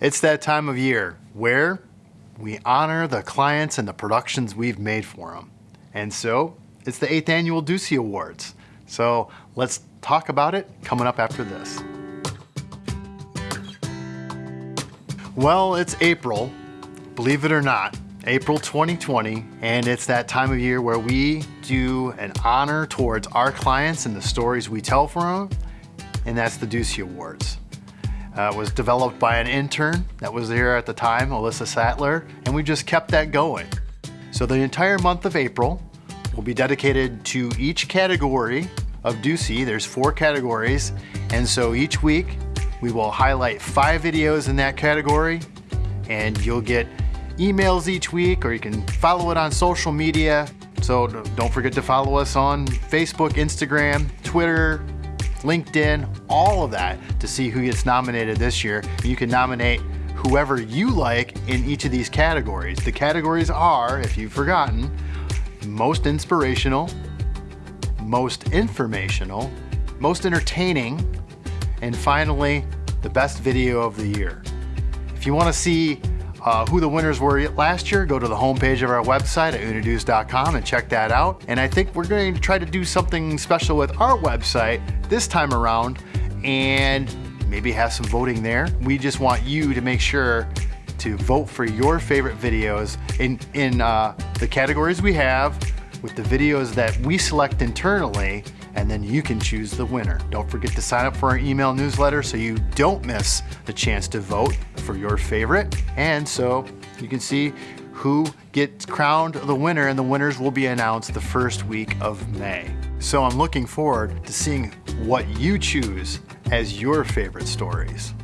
It's that time of year where we honor the clients and the productions we've made for them. And so it's the 8th Annual Ducey Awards. So let's talk about it coming up after this. Well, it's April, believe it or not, April 2020, and it's that time of year where we do an honor towards our clients and the stories we tell for them, and that's the Ducey Awards. Uh, was developed by an intern that was here at the time, Alyssa Sattler, and we just kept that going. So the entire month of April will be dedicated to each category of Ducey. There's four categories, and so each week we will highlight five videos in that category, and you'll get emails each week, or you can follow it on social media. So don't forget to follow us on Facebook, Instagram, Twitter, LinkedIn, all of that to see who gets nominated this year. You can nominate whoever you like in each of these categories. The categories are, if you've forgotten, most inspirational, most informational, most entertaining, and finally, the best video of the year. If you want to see uh, who the winners were last year, go to the homepage of our website at uniduce.com and check that out. And I think we're going to try to do something special with our website this time around and maybe have some voting there. We just want you to make sure to vote for your favorite videos in, in uh, the categories we have with the videos that we select internally and then you can choose the winner. Don't forget to sign up for our email newsletter so you don't miss the chance to vote for your favorite. And so you can see who gets crowned the winner and the winners will be announced the first week of May. So I'm looking forward to seeing what you choose as your favorite stories.